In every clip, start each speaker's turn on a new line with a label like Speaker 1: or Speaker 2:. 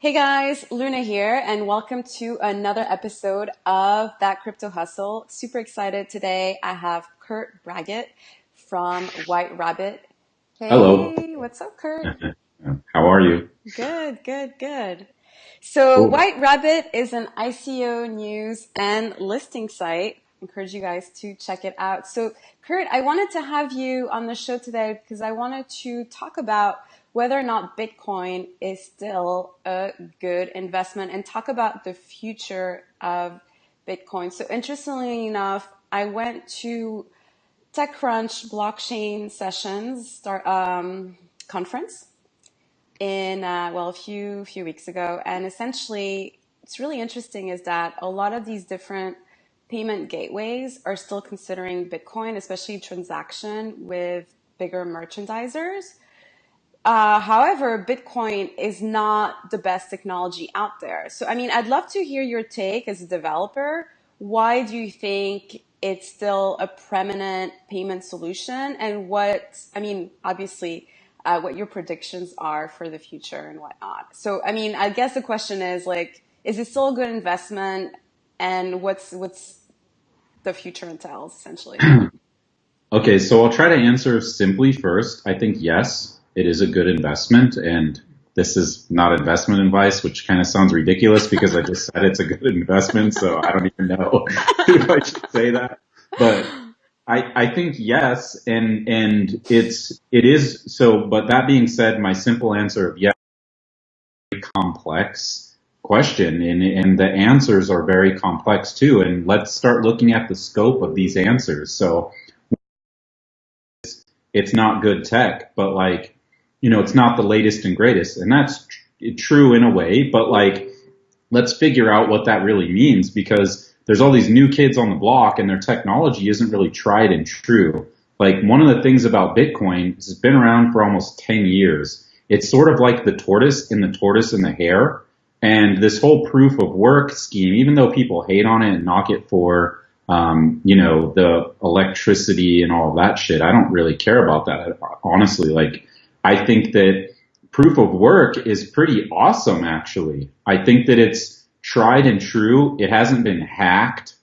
Speaker 1: Hey guys, Luna here, and welcome to another episode of That Crypto Hustle. Super excited today. I have Kurt Braggett from White Rabbit. Hey,
Speaker 2: Hello.
Speaker 1: what's up, Kurt?
Speaker 2: How are you?
Speaker 1: Good, good, good. So,
Speaker 2: Cool.
Speaker 1: White Rabbit is an ICO news and listing site. Encourage you guys to check it out. So, Kurt, I wanted to have you on the show today because I wanted to talk about whether or not Bitcoin is still a good investment and talk about the future of Bitcoin. So, interestingly enough, I went to TechCrunch blockchain sessions start um, conference in uh, well a few few weeks ago, and essentially, it's really interesting is that a lot of these different payment gateways are still considering Bitcoin, especially transaction with bigger merchandisers. Uh, however, Bitcoin is not the best technology out there. So, I mean, I'd love to hear your take as a developer. Why do you think it's still a preeminent payment solution? And what, I mean, obviously, uh, what your predictions are for the future and whatnot. So, I mean, I guess the question is like, is it still a good investment? And what's what's the future entails essentially?
Speaker 2: Okay, so I'll try to answer simply first. I think yes, it is a good investment, and this is not investment advice, which kind of sounds ridiculous because I just said it's a good investment, so I don't even know if I should say that. But I, I think yes, and and it's it is so. But that being said, my simple answer of yes, complex question, and and the answers are very complex too. And let's start looking at the scope of these answers. So it's not good tech, but like, you know, it's not the latest and greatest. And that's tr- true in a way, but like, let's figure out what that really means because there's all these new kids on the block and their technology isn't really tried and true. Like one of the things about Bitcoin is it's been around for almost 10 years. It's sort of like the tortoise in the tortoise and the hare. And this whole proof of work scheme, even though people hate on it and knock it for, um, you know, the electricity and all that shit, I don't really care about that. Honestly, like, I think that proof of work is pretty awesome, actually. I think that it's tried and true. It hasn't been hacked.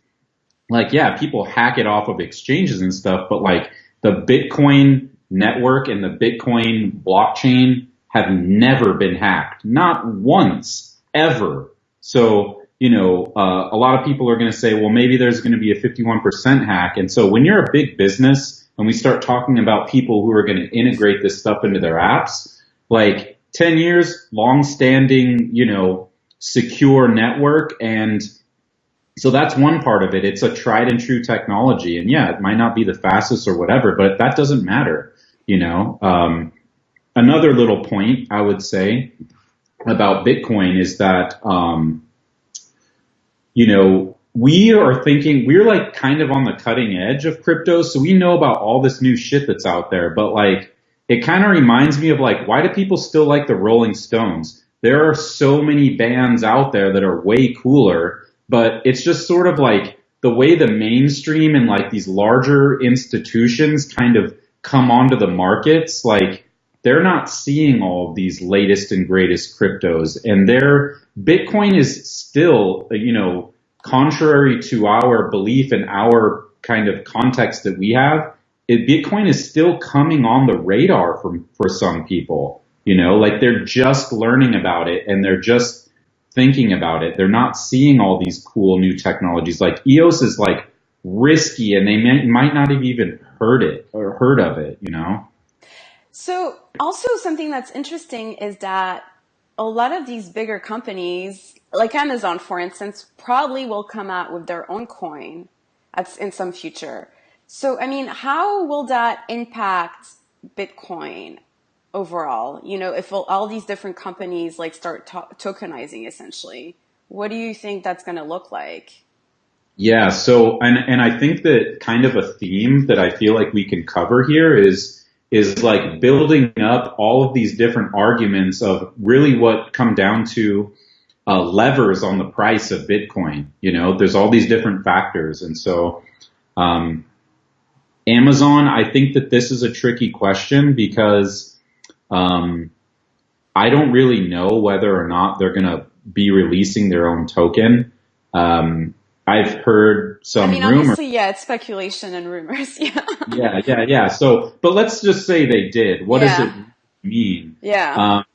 Speaker 2: Like, yeah, people hack it off of exchanges and stuff, but like the Bitcoin network and the Bitcoin blockchain have never been hacked. Not once, ever. So, you know, uh, a lot of people are going to say, well, maybe there's going to be a 51% hack. And so when you're a big business and we start talking about people who are going to integrate this stuff into their apps, like 10 years, long standing, you know, secure network. And so that's one part of it. It's a tried and true technology. And yeah, it might not be the fastest or whatever, but that doesn't matter, you know. Um, another little point I would say about Bitcoin is that, um, you know, we are thinking, we're like kind of on the cutting edge of crypto. So we know about all this new shit that's out there, but like, it kind of reminds me of like, why do people still like the Rolling Stones? There are so many bands out there that are way cooler, but it's just sort of like the way the mainstream and like these larger institutions kind of come onto the markets, like they're not seeing all of these latest and greatest cryptos and their Bitcoin is still, you know, contrary to our belief and our kind of context that we have, it, Bitcoin is still coming on the radar for, for some people. You know, like they're just learning about it and they're just thinking about it. They're not seeing all these cool new technologies. Like EOS is like risky and they may, might not have even heard it or heard of it, you know?
Speaker 1: So, also something that's interesting is that a lot of these bigger companies, like Amazon, for instance, probably will come out with their own coin at, in some future. So, I mean, how will that impact Bitcoin overall? You know, if all, these different companies like start to- tokenizing essentially, what do you think that's going to look like?
Speaker 2: Yeah. So, and, and I think that kind of a theme that I feel like we can cover here is, is like building up all of these different arguments of really what come down to uh, levers on the price of Bitcoin. You know, there's all these different factors. And so, um, Amazon, I think that this is a tricky question because, um, I don't really know whether or not they're going to be releasing their own token. Um, I've heard some
Speaker 1: I mean,
Speaker 2: rumors.
Speaker 1: obviously, yeah, it's speculation and rumors. Yeah.
Speaker 2: Yeah, yeah, yeah. So, but let's just say they did. What
Speaker 1: Yeah.
Speaker 2: does it mean?
Speaker 1: Yeah.
Speaker 2: Um,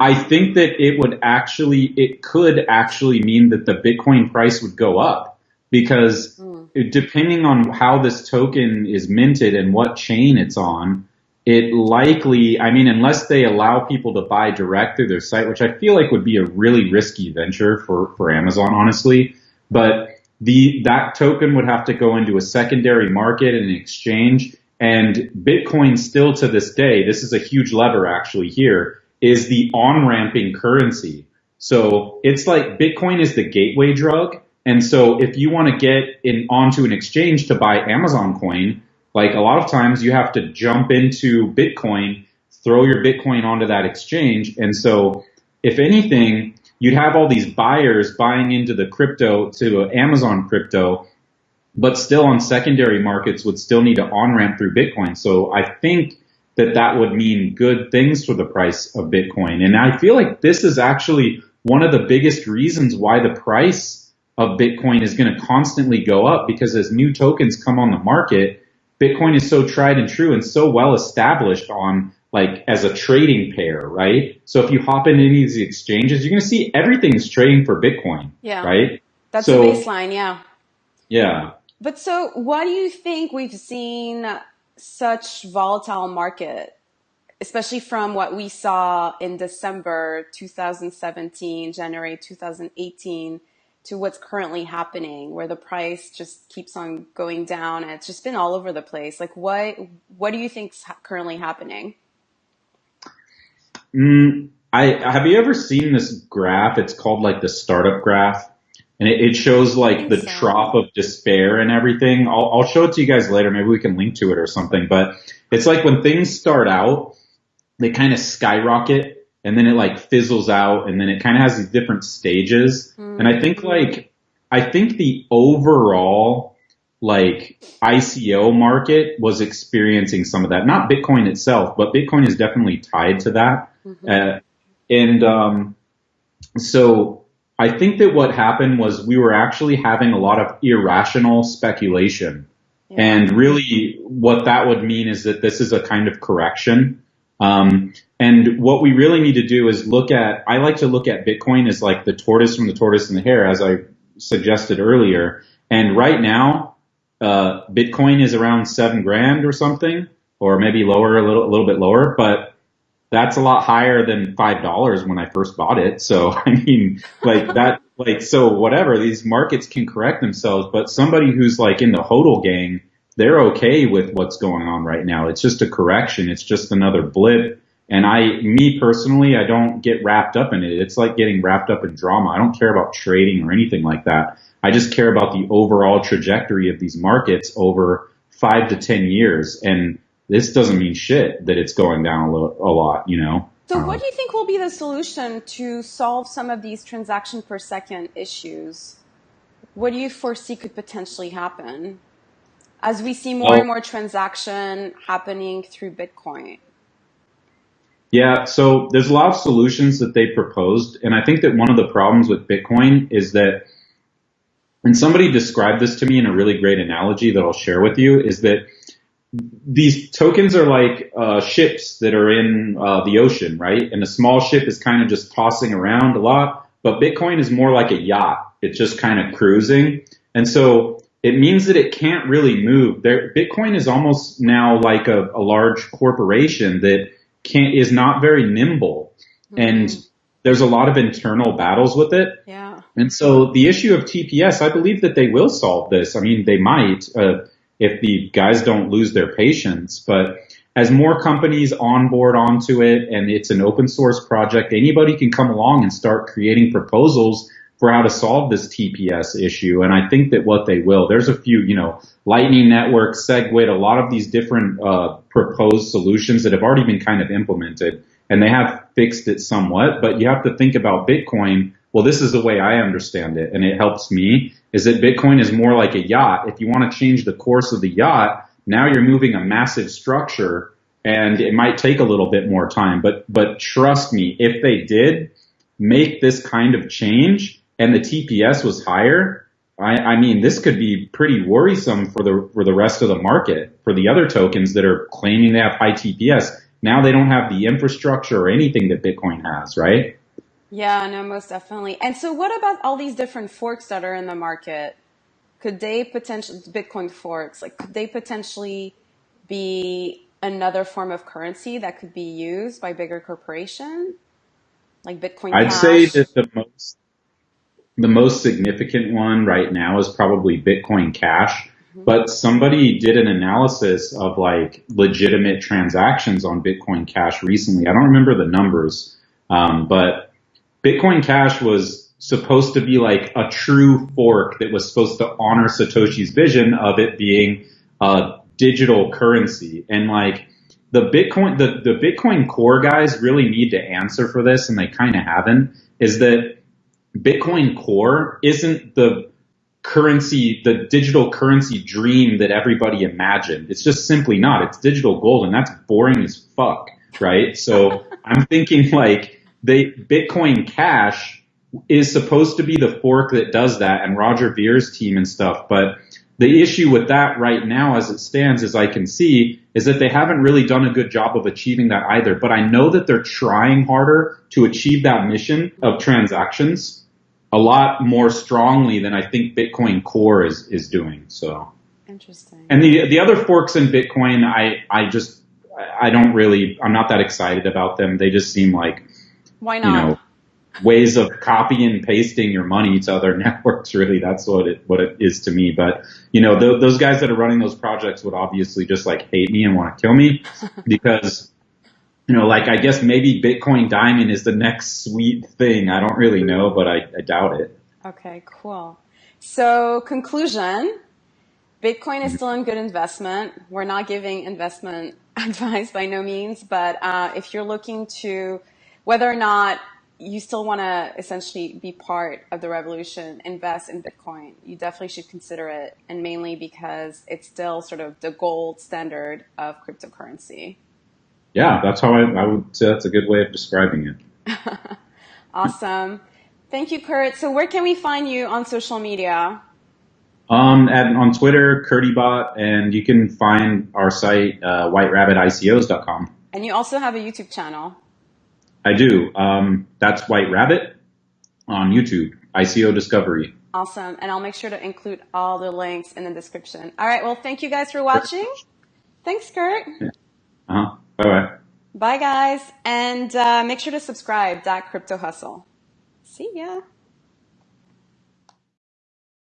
Speaker 2: I think that it would actually, it could actually mean that the Bitcoin price would go up because
Speaker 1: Mm.
Speaker 2: depending on how this token is minted and what chain it's on, it likely, I mean, unless they allow people to buy direct through their site, which I feel like would be a really risky venture for, for Amazon, honestly, but the, that token would have to go into a secondary market and an exchange. And Bitcoin still to this day, this is a huge lever actually here, is the on-ramping currency. So it's like Bitcoin is the gateway drug. And so if you want to get in onto an exchange to buy Amazon coin, like a lot of times you have to jump into Bitcoin, throw your Bitcoin onto that exchange. And so if anything, you'd have all these buyers buying into the crypto to Amazon crypto, but still on secondary markets would still need to on ramp through Bitcoin. So I think that that would mean good things for the price of Bitcoin. And I feel like this is actually one of the biggest reasons why the price of Bitcoin is going to constantly go up because as new tokens come on the market, Bitcoin is so tried and true and so well established on like as a trading pair, right? So if you hop into any of these exchanges, you're going to see everything is trading for Bitcoin,
Speaker 1: Yeah.
Speaker 2: right?
Speaker 1: That's
Speaker 2: so-
Speaker 1: the baseline. Yeah.
Speaker 2: Yeah.
Speaker 1: But so, why do you think we've seen such volatile market, especially from what we saw in December 2017, January 2018, to what's currently happening, where the price just keeps on going down and it's just been all over the place? Like, what what do you think's currently happening?
Speaker 2: Mm, I have you ever seen this graph? It's called like the startup graph, and it, it shows like the
Speaker 1: so.
Speaker 2: trough of despair and everything. I'll, I'll show it to you guys later. Maybe we can link to it or something. But it's like when things start out, they kind of skyrocket, and then it like fizzles out, and then it kind of has these different stages. And I think like I think the overall like ICO market was experiencing some of that. Not Bitcoin itself, but Bitcoin is definitely tied to that. Uh, and um, so I think that what happened was we were actually having a lot of irrational speculation.
Speaker 1: Yeah.
Speaker 2: And really what that would mean is that this is a kind of correction. Um, and what we really need to do is look at, I like to look at Bitcoin as like the tortoise from the tortoise and the hare, as I suggested earlier. And right now, uh, Bitcoin is around seven grand or something, or maybe lower, a little, a little bit lower, but that's a lot higher than five dollars when I first bought it. So I mean, like that, like so whatever. These markets can correct themselves, but somebody who's like in the hodl gang, they're okay with what's going on right now. It's just a correction. It's just another blip. And I, me personally, I don't get wrapped up in it. It's like getting wrapped up in drama. I don't care about trading or anything like that. I just care about the overall trajectory of these markets over five to ten years. And this doesn't mean shit that it's going down a, lo- a lot, you know?
Speaker 1: So,
Speaker 2: Um,
Speaker 1: what do you think will be the solution to solve some of these transaction per second issues? What do you foresee could potentially happen as we see more
Speaker 2: Well-
Speaker 1: and more transaction happening through Bitcoin?
Speaker 2: Yeah, so there's a lot of solutions that they proposed, and I think that one of the problems with Bitcoin is that, and somebody described this to me in a really great analogy that I'll share with you, is that these tokens are like uh, ships that are in uh, the ocean, right? And a small ship is kind of just tossing around a lot, but Bitcoin is more like a yacht. It's just kind of cruising, and so it means that it can't really move. There, Bitcoin is almost now like a, a large corporation that can't is not very nimble, and there's a lot of internal battles with it.
Speaker 1: Yeah.
Speaker 2: And so the issue of TPS, I believe that they will solve this. I mean, they might uh, if the guys don't lose their patience. But as more companies onboard onto it, and it's an open source project, anybody can come along and start creating proposals for how to solve this TPS issue. And I think that what they will, there's a few, you know, Lightning Network, SegWit, a lot of these different uh, proposed solutions that have already been kind of implemented, and they have fixed it somewhat. But you have to think about Bitcoin. Well, this is the way I understand it, and it helps me. Is that Bitcoin is more like a yacht. If you want to change the course of the yacht, now you're moving a massive structure and it might take a little bit more time, but, but trust me, if they did make this kind of change and the TPS was higher, I, I mean, this could be pretty worrisome for the, for the rest of the market for the other tokens that are claiming they have high TPS. Now they don't have the infrastructure or anything that Bitcoin has, right?
Speaker 1: Yeah, no, most definitely. And so what about all these different forks that are in the market? Could they potentially, Bitcoin forks, like could they potentially be another form of currency that could be used by bigger corporations? like Bitcoin
Speaker 2: I'd say
Speaker 1: Cash.
Speaker 2: that the most the most significant one right now is probably Bitcoin Cash. But somebody did an analysis of like legitimate transactions on Bitcoin Cash recently. I don't remember the numbers, um, but Bitcoin Cash was supposed to be like a true fork that was supposed to honor Satoshi's vision of it being a digital currency. And like the Bitcoin, the, the Bitcoin core guys really need to answer for this and they kind of haven't is that Bitcoin core isn't the currency, the digital currency dream that everybody imagined. It's just simply not. It's digital gold and that's boring as fuck, right? So I'm thinking like they, Bitcoin Cash is supposed to be the fork that does that and Roger Ver's team and stuff, but the issue with that right now as it stands, as I can see, is that they haven't really done a good job of achieving that either. But I know that they're trying harder to achieve that mission of transactions a lot more strongly than I think Bitcoin Core is, is doing. So,
Speaker 1: Interesting.
Speaker 2: and the, the other forks in Bitcoin, I, I just, I don't really, I'm not that excited about them. They just seem like,
Speaker 1: Why
Speaker 2: you
Speaker 1: not?
Speaker 2: know, ways of copying and pasting your money to other networks. Really, that's what it what it is to me. But you know, th- those guys that are running those projects would obviously just like hate me and want to kill me because you know, like I guess maybe Bitcoin Diamond is the next sweet thing. I don't really know, but I, I doubt it.
Speaker 1: Okay, cool. So conclusion, Bitcoin is still a good investment. We're not giving investment advice by no means, but uh, if you're looking to whether or not you still want to essentially be part of the revolution, invest in Bitcoin, you definitely should consider it, and mainly because it's still sort of the gold standard of cryptocurrency.
Speaker 2: Yeah, that's how I, I would say that's a good way of describing it.
Speaker 1: Awesome. Thank you, Kurt. So where can we find you on social media?
Speaker 2: Um, and on Twitter, CurdyBot, and you can find our site, uh, whiterabbitICOs.com.
Speaker 1: And you also have a YouTube channel.
Speaker 2: I do. Um, that's White Rabbit on YouTube, ICO Discovery.
Speaker 1: Awesome. And I'll make sure to include all the links in the description. All right. Well, thank you guys for watching. Thanks, Kurt.
Speaker 2: Uh huh. Bye bye.
Speaker 1: Bye, guys. And uh, make sure to subscribe. That Crypto Hustle. See ya.